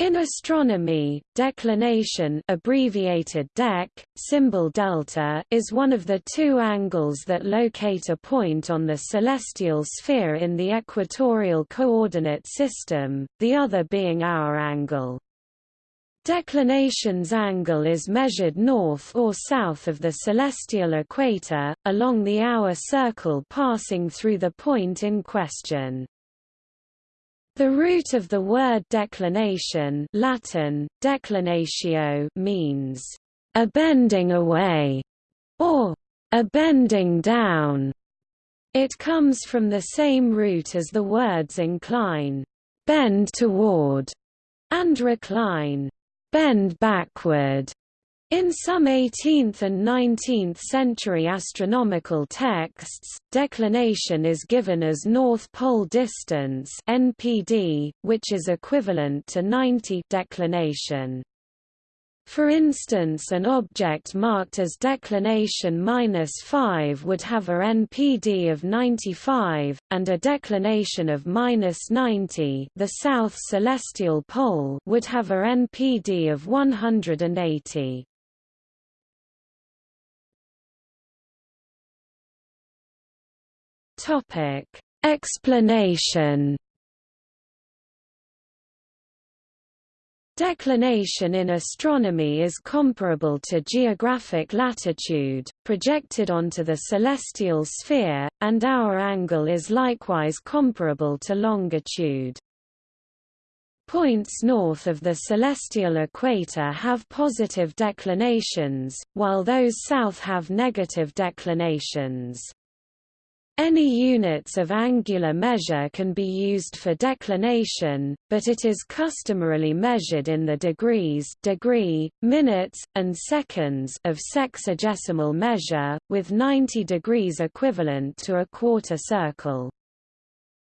In astronomy, declination abbreviated dec, symbol delta is one of the two angles that locate a point on the celestial sphere in the equatorial coordinate system, the other being hour angle. Declination's angle is measured north or south of the celestial equator, along the hour circle passing through the point in question. The root of the word declination Latin, declinatio means, a bending away, or a bending down. It comes from the same root as the words incline, bend toward, and recline, bend backward. In some 18th and 19th century astronomical texts, declination is given as north pole distance (NPD), which is equivalent to 90 declination. For instance an object marked as declination minus 5 would have a NPD of 95, and a declination of minus 90 the south celestial pole would have a NPD of 180. Topic: Explanation. Declination in astronomy is comparable to geographic latitude, projected onto the celestial sphere, and hour angle is likewise comparable to longitude. Points north of the celestial equator have positive declinations, while those south have negative declinations. Any units of angular measure can be used for declination, but it is customarily measured in the degrees degree, minutes, and seconds of sexagesimal measure, with 90 degrees equivalent to a quarter circle.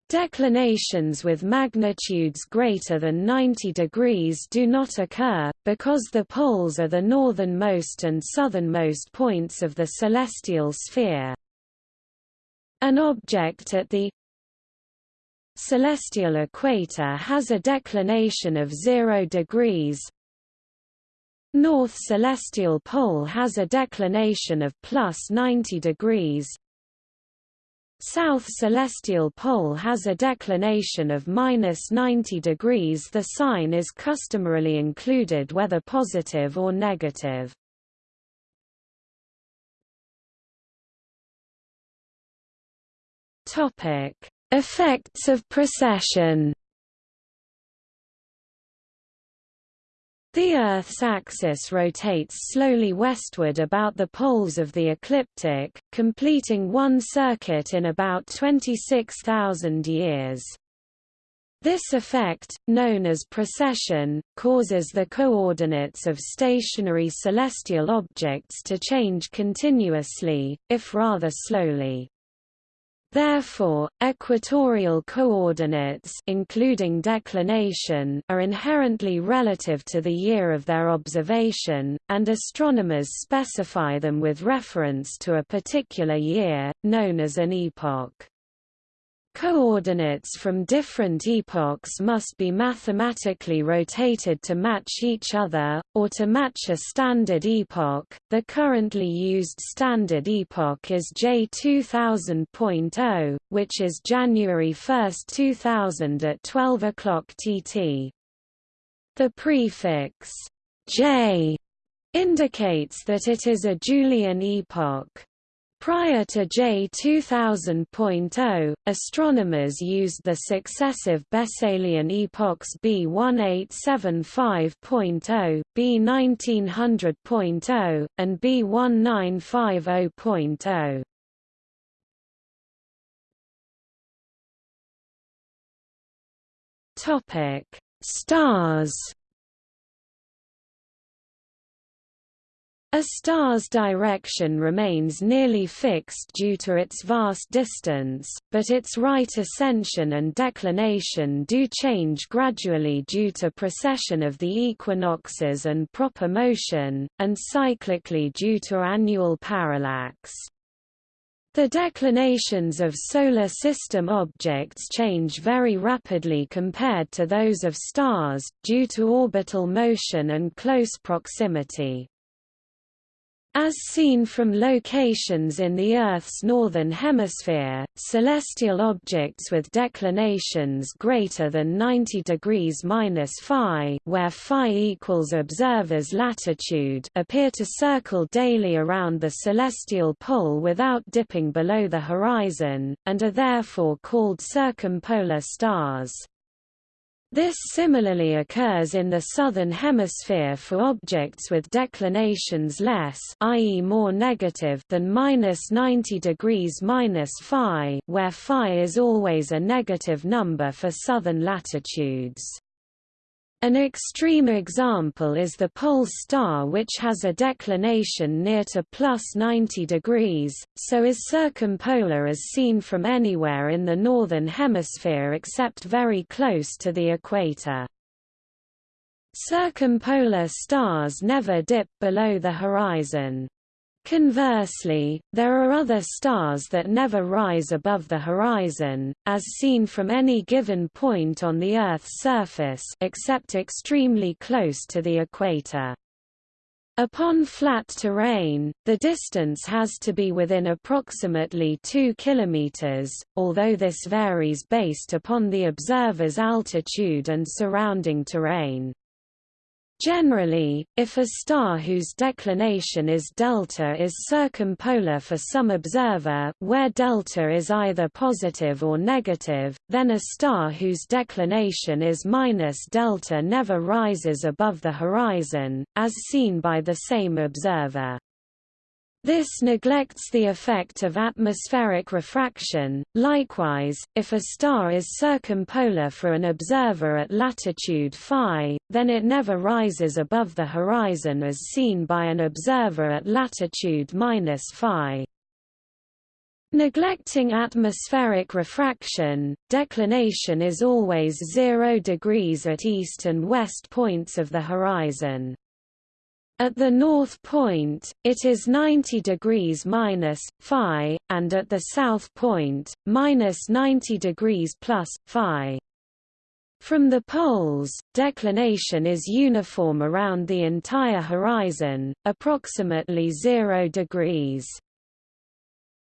Declinations with magnitudes greater than 90 degrees do not occur, because the poles are the northernmost and southernmost points of the celestial sphere. An object at the celestial equator has a declination of 0 degrees. North celestial pole has a declination of plus 90 degrees. South celestial pole has a declination of minus 90 degrees. The sign is customarily included whether positive or negative. Topic: Effects of precession. The Earth's axis rotates slowly westward about the poles of the ecliptic, completing one circuit in about 26,000 years. This effect, known as precession, causes the coordinates of stationary celestial objects to change continuously, if rather slowly. Therefore, equatorial coordinates including declination are inherently relative to the year of their observation, and astronomers specify them with reference to a particular year, known as an epoch. Coordinates from different epochs must be mathematically rotated to match each other, or to match a standard epoch. The currently used standard epoch is J2000.0, which is January 1, 2000 at 12 o'clock TT. The prefix J indicates that it is a Julian epoch. Prior to J 2000.0, astronomers used the successive Besselian epochs B 1875.0, B 1900.0, and B 1950.0. Topic: Stars A star's direction remains nearly fixed due to its vast distance, but its right ascension and declination do change gradually due to precession of the equinoxes and proper motion, and cyclically due to annual parallax. The declinations of Solar System objects change very rapidly compared to those of stars, due to orbital motion and close proximity. As seen from locations in the Earth's northern hemisphere, celestial objects with declinations greater than 90 degrees phi, where phi equals observer's latitude, appear to circle daily around the celestial pole without dipping below the horizon, and are therefore called circumpolar stars. This similarly occurs in the southern hemisphere for objects with declinations less i.e. more negative than minus 90 degrees minus phi, where phi is always a negative number for southern latitudes. An extreme example is the Pole star which has a declination near to plus 90 degrees, so is circumpolar as seen from anywhere in the northern hemisphere except very close to the equator. Circumpolar stars never dip below the horizon. Conversely, there are other stars that never rise above the horizon, as seen from any given point on the Earth's surface except extremely close to the equator. Upon flat terrain, the distance has to be within approximately 2 km, although this varies based upon the observer's altitude and surrounding terrain. Generally, if a star whose declination is delta is circumpolar for some observer where delta is either positive or negative, then a star whose declination is minus delta never rises above the horizon, as seen by the same observer. This neglects the effect of atmospheric refraction. Likewise, if a star is circumpolar for an observer at latitude phi, then it never rises above the horizon as seen by an observer at latitude minus phi. Neglecting atmospheric refraction, declination is always 0 degrees at east and west points of the horizon. At the north point, it is 90 degrees minus phi, and at the south point, minus 90 degrees plus phi. From the poles, declination is uniform around the entire horizon, approximately 0 degrees.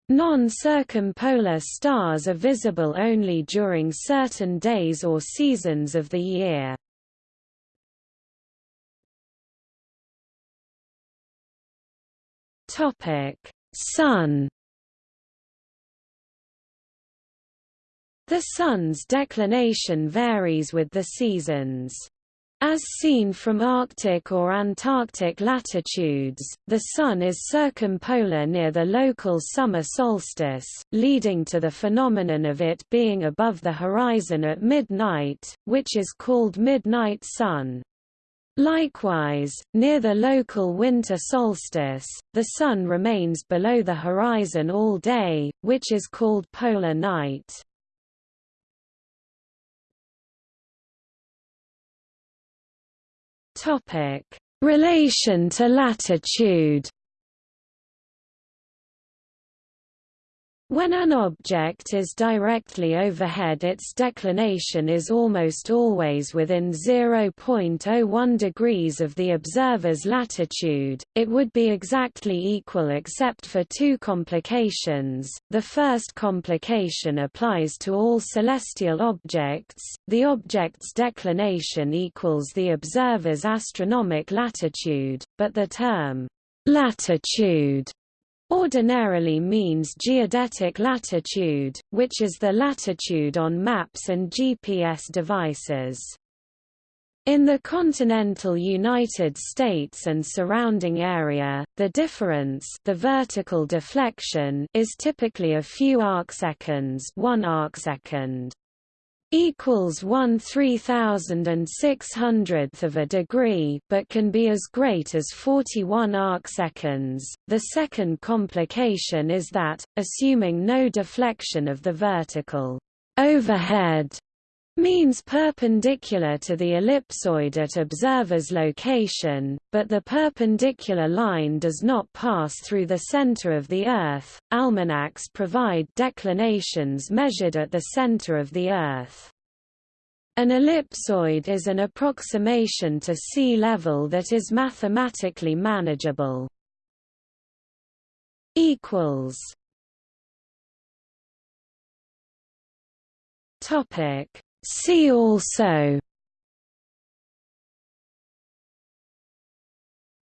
Non-circumpolar stars are visible only during certain days or seasons of the year. Topic: Sun. The Sun's declination varies with the seasons. As seen from Arctic or Antarctic latitudes, the Sun is circumpolar near the local summer solstice, leading to the phenomenon of it being above the horizon at midnight, which is called midnight sun. Likewise, near the local winter solstice, the Sun remains below the horizon all day, which is called polar night. Topic: Relation to latitude When an object is directly overhead its declination is almost always within 0.01 degrees of the observer's latitude, it would be exactly equal except for two complications. The first complication applies to all celestial objects, the object's declination equals the observer's astronomic latitude, but the term latitude ordinarily means geodetic latitude, which is the latitude on maps and GPS devices. In the continental United States and surrounding area, the difference the vertical deflection is typically a few arcseconds, 1 arcsecond equals 1 3600th of a degree but can be as great as 41 arcseconds. The second complication is that, assuming no deflection of the vertical overhead means perpendicular to the ellipsoid at observer's location, but the perpendicular line does not pass through the center of the Earth. Almanacs provide declinations measured at the center of the Earth. An ellipsoid is an approximation to sea level that is mathematically manageable. equals Topic See also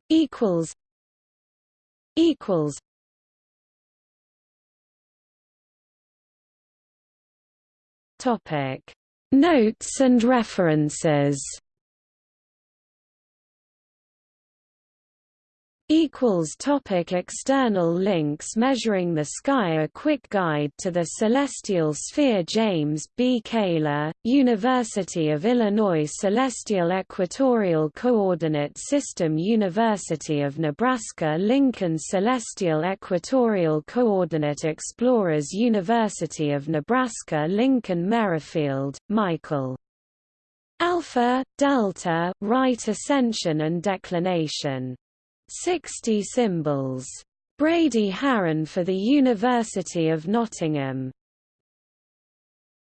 equals equals topic notes and references Equals topic external links Measuring the Sky A quick guide to the celestial sphere James B. Kaler, University of Illinois Celestial Equatorial Coordinate System University of Nebraska Lincoln Celestial Equatorial Coordinate Explorers University of Nebraska Lincoln Merrifield, Michael. Alpha, Delta, Right Ascension and Declination 60 symbols. Brady Haran for the University of Nottingham